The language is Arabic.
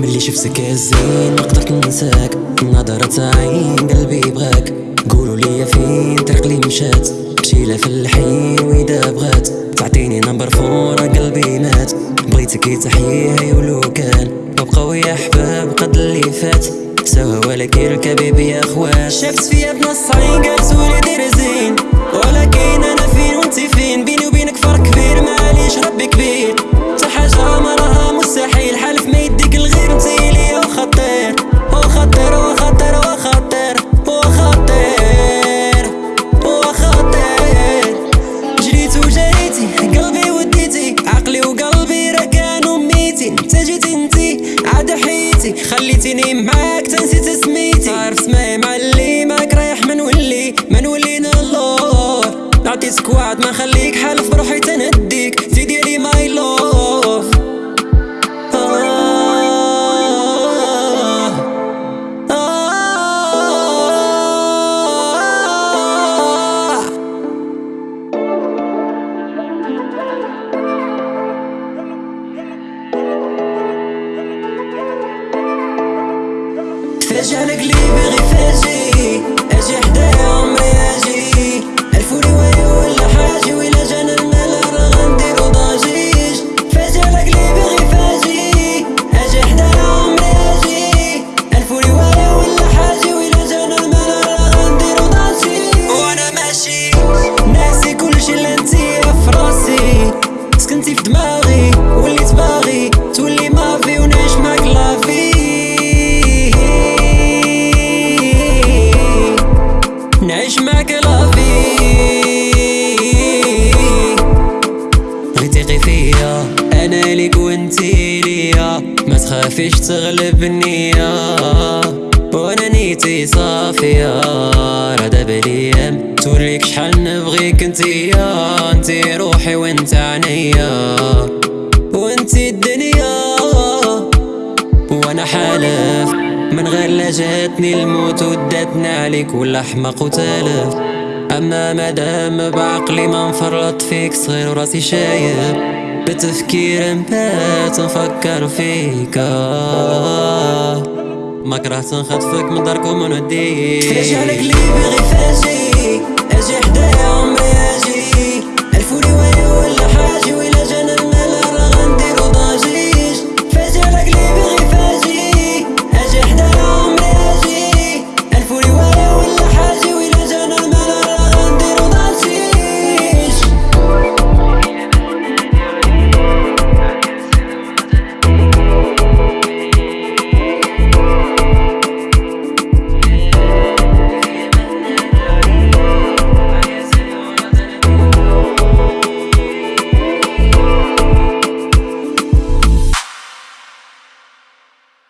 ملي شفتك الزين ما قدرت ننساك نظرة عين قلبي بغاك قولوا لي فين طريق لي مشات. مشيلة في الحين وإذا بغات. تعطيني نمبر فور قلبي مات. بغيتك يتحيي ولو كان. ببقى يا أحباب قد اللي فات. سوا ولكن الكبيب يا أخوات. شفت فيا بنص عين قال Tini Mac, فاجئ على قلبي غير فاجئ أجي حدايا عمري أجي. الف رواية ولا حاجة ولا جانا المال راه غنديرو ضجيج فاجئ على قلبي غير فاجئ أجي حدايا عمري أجي. الف رواية ولا حاجة ولا جانا المال راه غنديرو ضجيج وأنا ماشي. ناسي كلشي اللي انتي في راسي سكنتي في دماغي. غيتيقي فيا أنا ليك وانتي ليا. ما تخافيش تغلب النية وأنا نيتي صافية. راه دابا الأيام توريك شحال نبغيك انتيا انتي روحي وأنت عينيا. وانتي الدنيا. وأنا حالف من غير لا جاتني الموت وداتني عليك. ولا حماق وتالف أما مدام بعقلي ما نفرط فيك صغير وراسي شايب. بتفكير نبات نفكر فيك. آه، ما كرهت نخطفك من دارك ومن وديك تفاجئ على لي بغي فاجئ أجي حدايا عمري أجي. الفولي وين؟